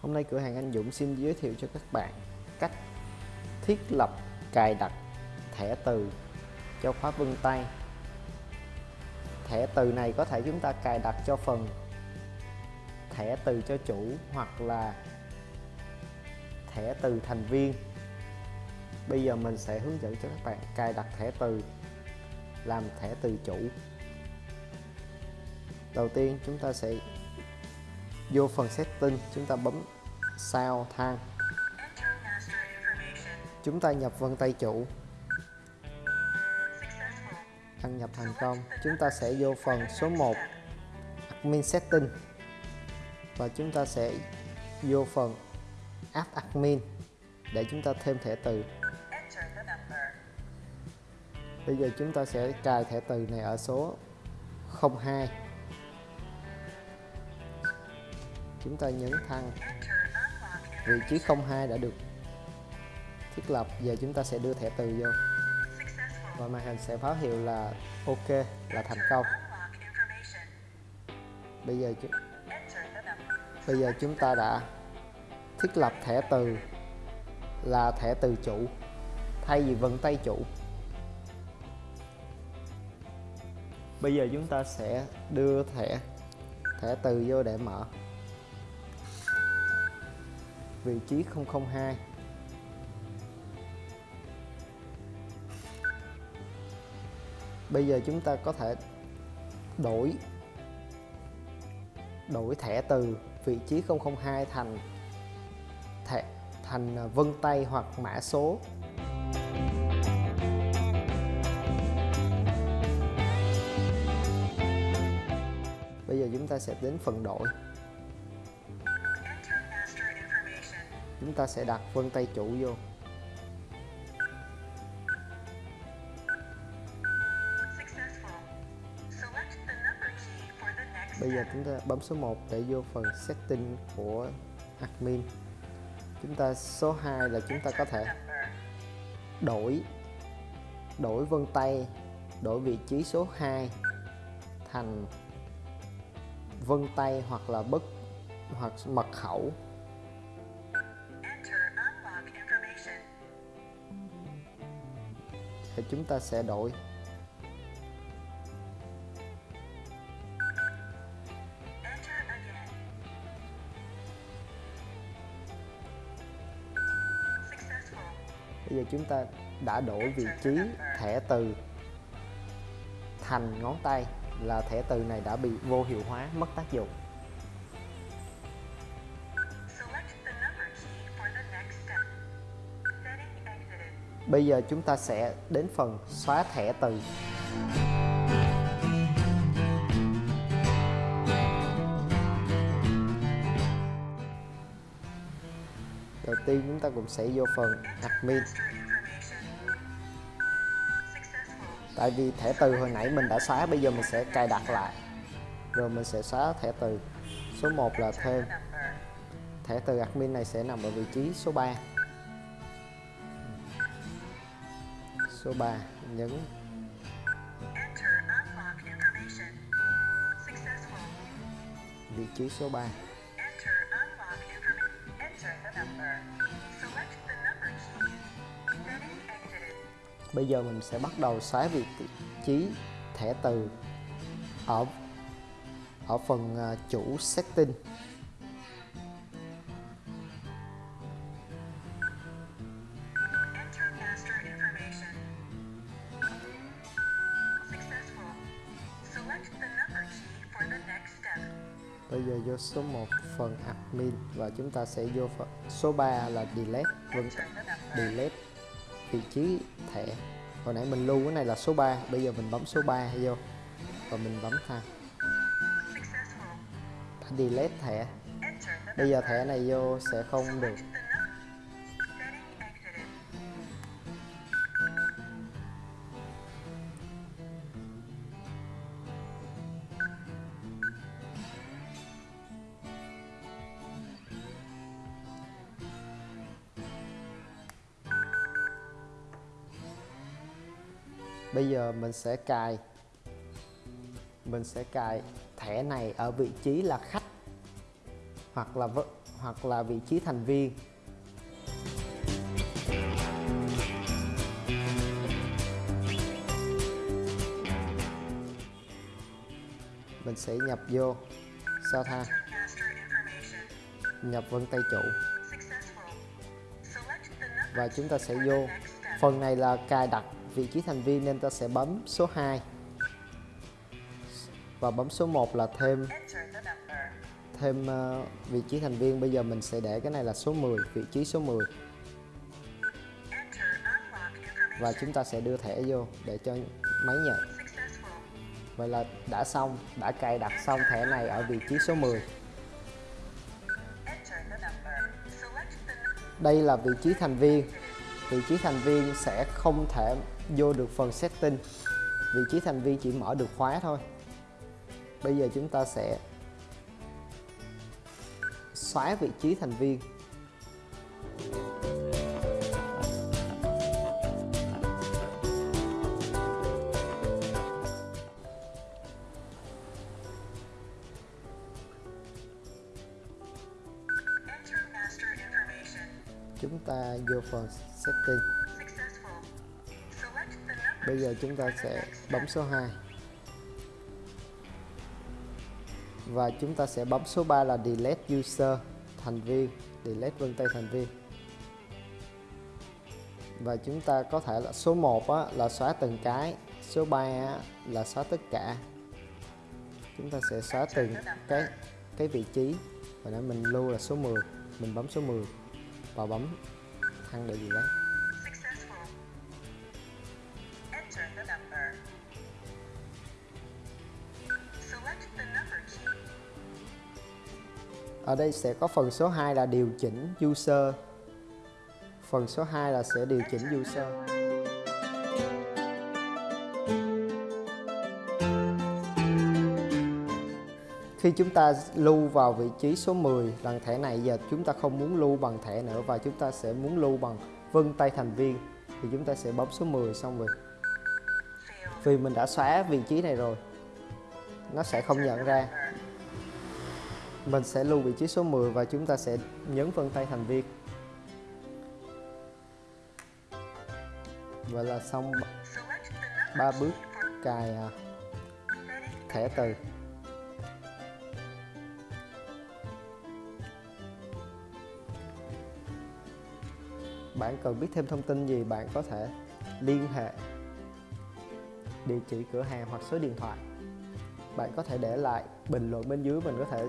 Hôm nay cửa hàng anh Dũng xin giới thiệu cho các bạn cách thiết lập cài đặt thẻ từ cho khóa vân tay. Thẻ từ này có thể chúng ta cài đặt cho phần thẻ từ cho chủ hoặc là thẻ từ thành viên. Bây giờ mình sẽ hướng dẫn cho các bạn cài đặt thẻ từ, làm thẻ từ chủ. Đầu tiên chúng ta sẽ vô phần setting, chúng ta bấm sao thang. Chúng ta nhập vân tay chủ. Đăng nhập thành công. Chúng ta sẽ vô phần số 1 admin setting. Và chúng ta sẽ vô phần app admin để chúng ta thêm thẻ từ. Bây giờ chúng ta sẽ cài thẻ từ này ở số 02 chúng ta nhấn thăng vị trí 02 đã được thiết lập. Giờ chúng ta sẽ đưa thẻ từ vô. Và màn hình sẽ báo hiệu là ok, là thành công. Bây giờ bây giờ chúng ta đã thiết lập thẻ từ, là thẻ từ chủ. Thay vì vân tay chủ. Bây giờ chúng ta sẽ đưa thẻ thẻ từ vô để mở vị trí 002 Bây giờ chúng ta có thể đổi đổi thẻ từ vị trí 002 thành thẻ, thành à, vân tay hoặc mã số. Bây giờ chúng ta sẽ đến phần đổi. Chúng ta sẽ đặt vân tay chủ vô. Bây giờ chúng ta bấm số 1 để vô phần setting của admin. Chúng ta số 2 là chúng ta có thể đổi đổi vân tay đổi vị trí số 2 thành vân tay hoặc là bất hoặc mật khẩu thì chúng ta sẽ đổi. Bây giờ chúng ta đã đổi vị trí thẻ từ thành ngón tay là thẻ từ này đã bị vô hiệu hóa, mất tác dụng. Bây giờ chúng ta sẽ đến phần xóa thẻ từ. Đầu tiên chúng ta cũng sẽ vô phần admin. Tại vì thẻ từ hồi nãy mình đã xóa, bây giờ mình sẽ cài đặt lại. Rồi mình sẽ xóa thẻ từ. Số 1 là thêm. Thẻ từ admin này sẽ nằm ở vị trí số 3. Số 3 nhấn. Vị trí số 3 Bây giờ mình sẽ bắt đầu xóa vị trí thẻ từ ở ở phần à, chủ setting bây giờ vô số 1 phần admin và chúng ta sẽ vô phần, số 3 là delete vâng. Delete vị trí thẻ. Hồi nãy mình lưu cái này là số 3 bây giờ mình bấm số 3 vô và mình bấm thang. Delete thẻ. Bây giờ thẻ này vô sẽ không được bây giờ mình sẽ cài, mình sẽ cài thẻ này ở vị trí là khách hoặc là hoặc là vị trí thành viên. Mình sẽ nhập vô. Sao tha nhập vân tay chủ. Và chúng ta sẽ vô. Phần này là cài đặt vị trí thành viên nên ta sẽ bấm số 2 và bấm số 1 là thêm thêm uh, vị trí thành viên. Bây giờ mình sẽ để cái này là số 10 vị trí số 10 và chúng ta sẽ đưa thẻ vô để cho máy nhận. Vậy là đã xong đã cài đặt xong thẻ này ở vị trí số 10 đây là vị trí thành viên. Vị trí thành viên sẽ không thể vô được phần setting. Vị trí thành viên chỉ mở được khóa thôi. Bây giờ chúng ta sẽ xóa vị trí thành viên. Chúng ta vô phần setting bây giờ chúng ta sẽ bấm số 2 và chúng ta sẽ bấm số 3 là delete user thành viên delete vân tay thành viên. Và chúng ta có thể là số 1 á, là xóa từng cái số 3 á, là xóa tất cả. Chúng ta sẽ xóa từng cái cái vị trí. Và nãy mình lưu là số 10 mình bấm số 10 và bấm thăng để gì đấy. Ở đây sẽ có phần số 2 là điều chỉnh user. Phần số 2 là sẽ điều chỉnh user. Khi chúng ta lưu vào vị trí số 10 lần thẻ này giờ chúng ta không muốn lưu bằng thẻ nữa và chúng ta sẽ muốn lưu bằng vân tay thành viên. Thì chúng ta sẽ bấm số 10 xong rồi. Vì mình đã xóa vị trí này rồi, nó sẽ không nhận ra mình sẽ lưu vị trí số 10 và chúng ta sẽ nhấn vân tay thành viên. Vậy là xong ba bước cài à, thẻ từ. Bạn cần biết thêm thông tin gì bạn có thể liên hệ, địa chỉ cửa hàng hoặc số điện thoại. Bạn có thể để lại bình luận bên dưới, mình có thể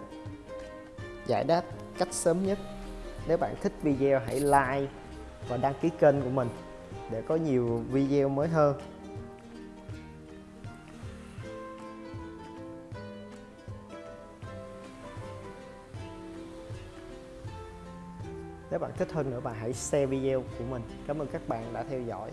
giải đáp cách sớm nhất nếu bạn thích video, hãy like và đăng ký kênh của mình để có nhiều video mới hơn Nếu bạn thích hơn nữa, bạn hãy share video của mình. Cảm ơn các bạn đã theo dõi.